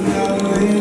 Hallelujah.